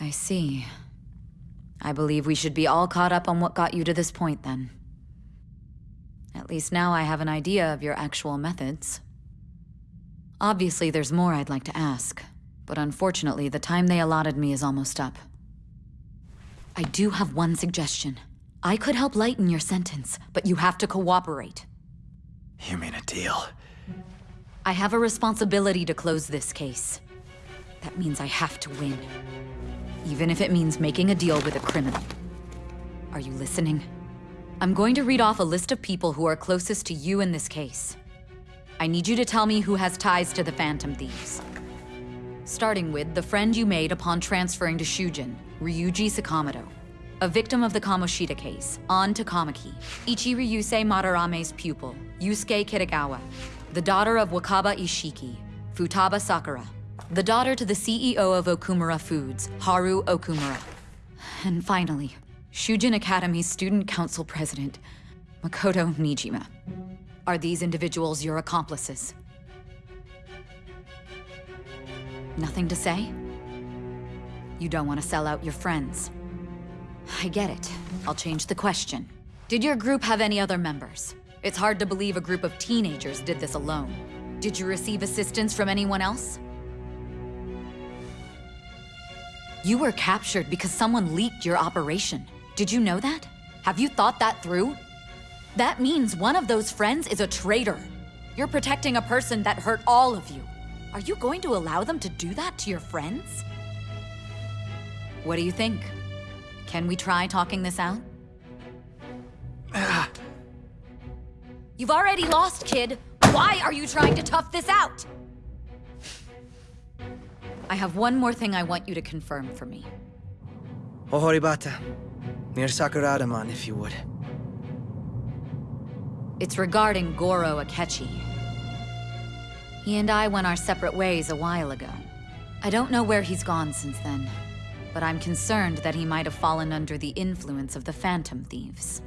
I see. I believe we should be all caught up on what got you to this point, then. At least now I have an idea of your actual methods. Obviously, there's more I'd like to ask, but unfortunately, the time they allotted me is almost up. I do have one suggestion. I could help lighten your sentence, but you have to cooperate. You mean a deal? I have a responsibility to close this case. That means I have to win. Even if it means making a deal with a criminal. Are you listening? I'm going to read off a list of people who are closest to you in this case. I need you to tell me who has ties to the Phantom Thieves. Starting with the friend you made upon transferring to Shujin, Ryuji Sakamoto. A victim of the Kamoshida case, Ann Takamaki. Ichiryusai Madarame's pupil, Yusuke Kitagawa. The daughter of Wakaba Isshiki, Futaba Sakura. The daughter to the CEO of Okumura Foods, Haru Okumura. And finally, Shujin Academy's student council president, Makoto Niijima. Are these individuals your accomplices? Nothing to say? You don't want to sell out your friends. I get it. I'll change the question. Did your group have any other members? It's hard to believe a group of teenagers did this alone. Did you receive assistance from anyone else? You were captured because someone leaked your operation. Did you know that? Have you thought that through? That means one of those friends is a traitor. You're protecting a person that hurt all of you. Are you going to allow them to do that to your friends? What do you think? Can we try talking this out? You've already lost, kid. Why are you trying to tough this out? I have one more thing I want you to confirm for me. Ohoribata. Near Sakuradamon, if you would. It's regarding Goro Akechi. He and I went our separate ways a while ago. I don't know where he's gone since then, but I'm concerned that he might have fallen under the influence of the Phantom Thieves.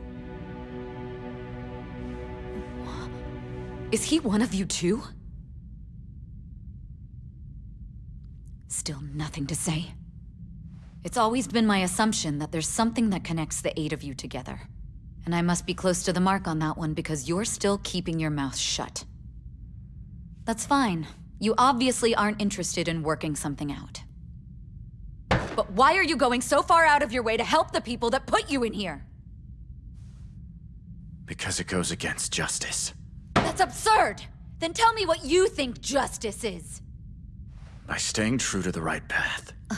Is he one of you too? Still nothing to say. It's always been my assumption that there's something that connects the eight of you together. And I must be close to the mark on that one because you're still keeping your mouth shut. That's fine. You obviously aren't interested in working something out. But why are you going so far out of your way to help the people that put you in here? Because it goes against justice. That's absurd! Then tell me what you think justice is. By staying true to the right path. Uh,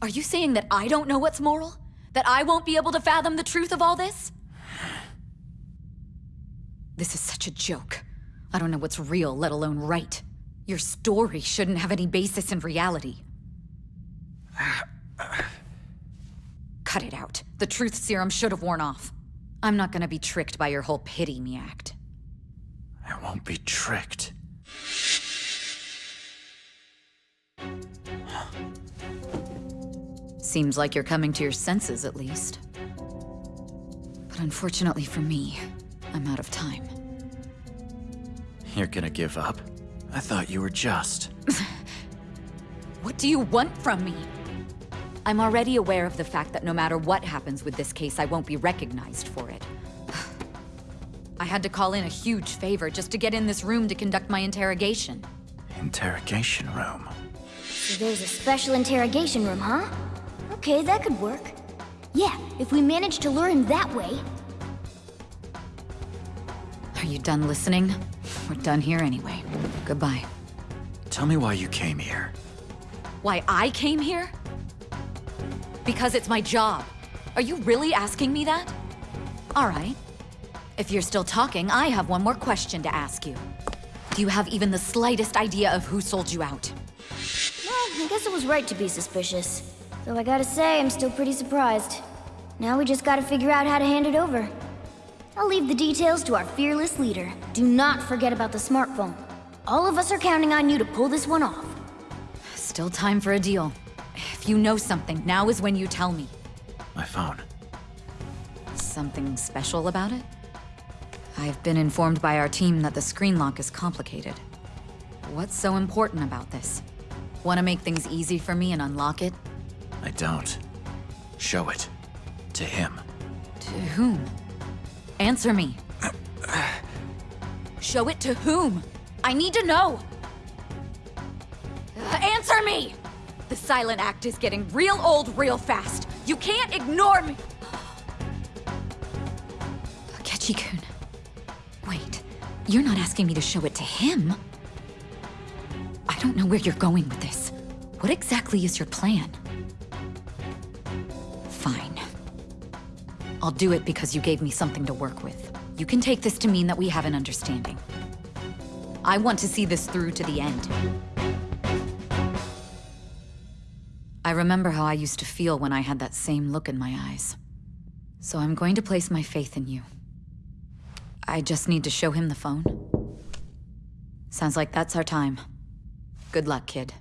are you saying that I don't know what's moral? That I won't be able to fathom the truth of all this? This is such a joke. I don't know what's real, let alone right. Your story shouldn't have any basis in reality. Cut it out. The truth serum should have worn off. I'm not gonna be tricked by your whole pity me act. I won't be tricked. Seems like you're coming to your senses, at least. But unfortunately for me, I'm out of time. You're gonna give up? I thought you were just. What do you want from me? I'm already aware of the fact that no matter what happens with this case, I won't be recognized for it. I had to call in a huge favor just to get in this room to conduct my interrogation. Interrogation room. So there's a special interrogation room, huh? Okay, that could work. Yeah, if we manage to lure him that way. Are you done listening? We're done here anyway. Goodbye. Tell me why you came here. Why I came here? Because it's my job. Are you really asking me that? All right. If you're still talking, I have one more question to ask you. Do you have even the slightest idea of who sold you out? Well, I guess it was right to be suspicious. Though I gotta say, I'm still pretty surprised. Now we just gotta figure out how to hand it over. I'll leave the details to our fearless leader. Do not forget about the smartphone. All of us are counting on you to pull this one off. Still time for a deal. If you know something, now is when you tell me. My phone. Something special about it? I've been informed by our team that the screen lock is complicated. What's so important about this? Want to make things easy for me and unlock it? I don't. Show it. To him. To whom? Answer me. Show it to whom? I need to know! Answer me! The silent act is getting real old real fast. You can't ignore me! Akechi-kun. Wait, you're not asking me to show it to him? I don't know where you're going with this. What exactly is your plan? I'll do it because you gave me something to work with. You can take this to mean that we have an understanding. I want to see this through to the end. I remember how I used to feel when I had that same look in my eyes. So I'm going to place my faith in you. I just need to show him the phone. Sounds like that's our time. Good luck, kid.